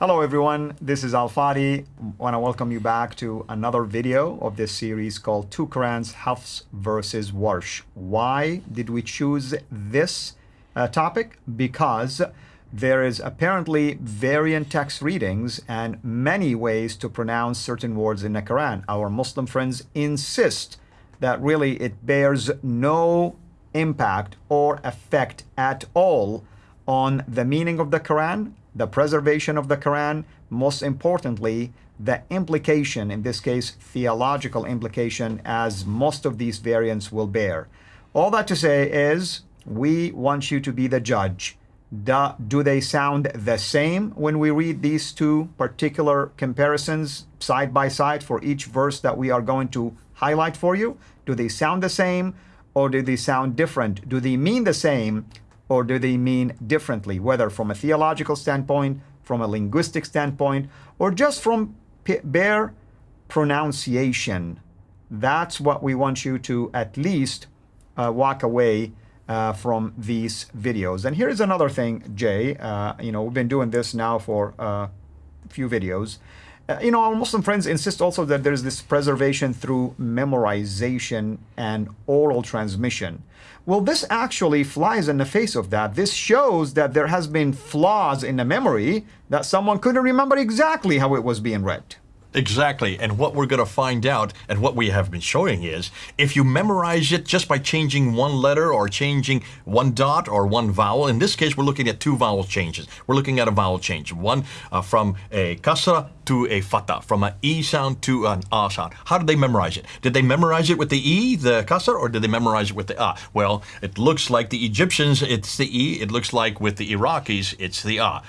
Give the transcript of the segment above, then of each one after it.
Hello everyone, this is Al Fadi. I want to welcome you back to another video of this series called Two Qurans, Hafs versus Warsh. Why did we choose this uh, topic? Because there is apparently variant text readings and many ways to pronounce certain words in the Quran. Our Muslim friends insist that really it bears no impact or effect at all on the meaning of the Quran the preservation of the Quran, most importantly, the implication, in this case, theological implication, as most of these variants will bear. All that to say is, we want you to be the judge. Do, they sound the same when we read these two particular comparisons side by side for each verse that we are going to highlight for you? Do they sound the same or do they sound different? Do they mean the same or do they mean differently, whether from a theological standpoint, from a linguistic standpoint, or just from bare pronunciation? That's what we want you to at least uh, walk away uh, from these videos. And here's another thing, Jay. Uh, you know, we've been doing this now for uh, a few videos. Uh, you know, our Muslim friends insist also that there's this preservation through memorization and oral transmission. Well, this actually flies in the face of that. This shows that there has been flaws in the memory that someone couldn't remember exactly how it was being read. Exactly. And what we're going to find out and what we have been showing is if you memorize it just by changing one letter or changing one dot or one vowel, in this case, we're looking at two vowel changes. We're looking at a vowel change, one uh, from a kasra to a fatha, from an E sound to an A sound. How did they memorize it? Did they memorize it with the E, the kasra, or did they memorize it with the A? Well, it looks like the Egyptians, it's the E. It looks like with the Iraqis, it's the A.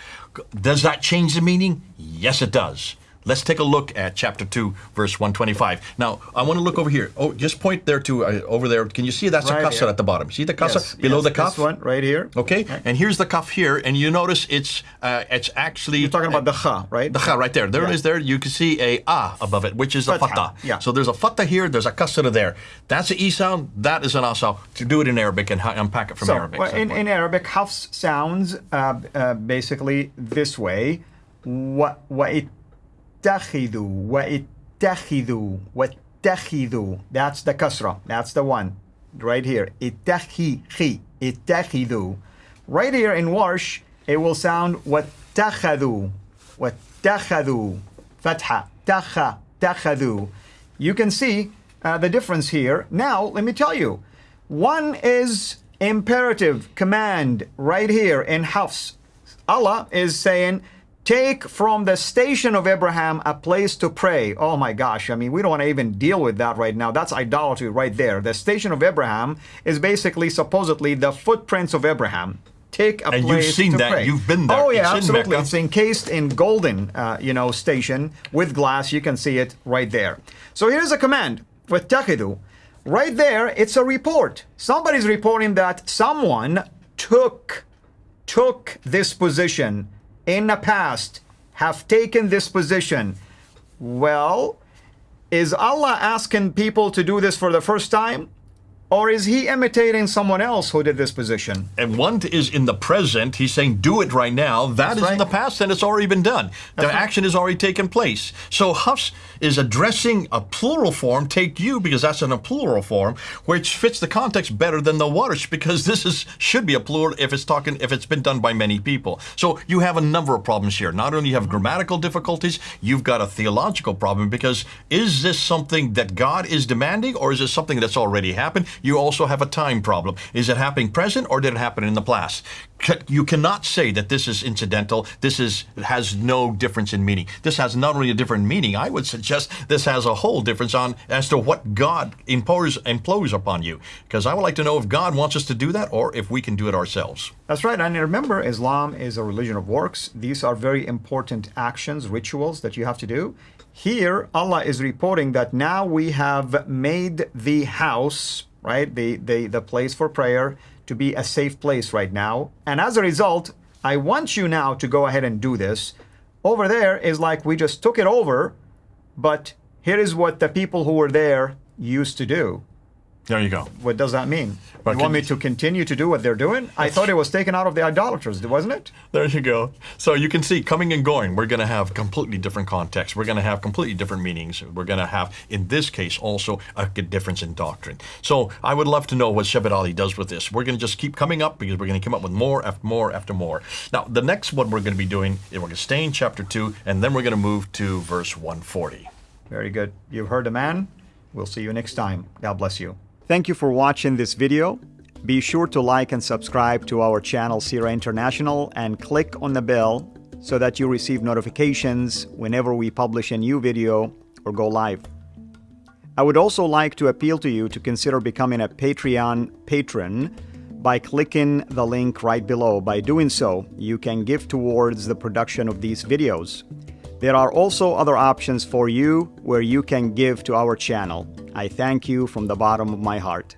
Does that change the meaning? Yes, it does. Let's take a look at chapter 2, verse 125. Now, I want to look over here. Oh, just point there to uh, over there. Can you see that's right a kasra at the bottom? See the kasra yes, below yes, the kaf? This one right here. Okay, right. and here's the kaf here, and you notice it's uh, it's actually you're talking about the kha, right? The kha right there. There yeah. it is. There you can see a ah above it, which is a fatha. Yeah. So there's a fatha here. There's a kasra there. That's an e sound. That is an ah sound. To do it in Arabic and unpack it from so, Arabic. Well, in, in Arabic, hafs sounds uh, uh, basically this way. What what it اتخذوا واتخذوا واتخذوا that's the kasra that's the one right here اتخذوا اتخذوا right here in warsh it will sound واتخذوا واتخذوا فتحة تخ تخذوا you can see uh, the difference here now let me tell you one is imperative command right here in Hafs Allah is saying Take from the station of Abraham a place to pray. Oh my gosh, I mean, we don't want to even deal with that right now. That's idolatry right there. The station of Abraham is basically supposedly the footprints of Abraham. Take a place to pray. and place you've seen to that. Pray. You've been there. Oh yeah, it's absolutely. it's encased in golden, uh, you know, station with glass. You can see it right there. So here's a command with taqidu. Right there, it's a report. Somebody's reporting that someone took took this position in the past have taken this position. Well, is Allah asking people to do this for the first time? Or is he imitating someone else who did this position? And one is in the present. He's saying, do it right now. That That's is right. in the past, and it's already been done. That's the right. action has already taken place. So Hafs is addressing a plural form, take you, because that's in a plural form, which fits the context better than the Warsh, because this is should be a plural if it's talking if it's been done by many people. So you have a number of problems here. Not only you have grammatical difficulties, you've got a theological problem, because is this something that God is demanding, or is it something that's already happened? You also have a time problem. Is it happening present or did it happen in the past? You cannot say that this is incidental. This is has no difference in meaning. This has not only a different meaning. I would suggest this has a whole difference on as to what God impose impose upon you. Because I would like to know if God wants us to do that or if we can do it ourselves. That's right. And remember, Islam is a religion of works. These are very important actions, rituals that you have to do. Here, Allah is reporting that now we have made the house right? The, the, the place for prayer to be a safe place right now. And as a result, I want you now to go ahead and do this. Over there is like we just took it over, but here is what the people who were there used to do. There you go. What does that mean? Well, you want me to continue to do what they're doing? I thought it was taken out of the idolaters, wasn't it? There you go. So you can see coming and going, we're going to have completely different contexts. We're going to have completely different meanings. We're going to have, in this case, also a difference in doctrine. So I would love to know what Shabir Ally does with this. We're going to just keep coming up because we're going to come up with more after more after more. Now, the next one we're going to be doing is we're going to stay in chapter 2, and then we're going to move to verse 140. Very good. You've heard the man. We'll see you next time. God bless you. Thank you for watching this video. Be sure to like and subscribe to our channel CIRA International and click on the bell so that you receive notifications whenever we publish a new video or go live. I would also like to appeal to you to consider becoming a Patreon patron by clicking the link right below. By doing so, you can give towards the production of these videos. There are also other options for you where you can give to our channel. I thank you from the bottom of my heart.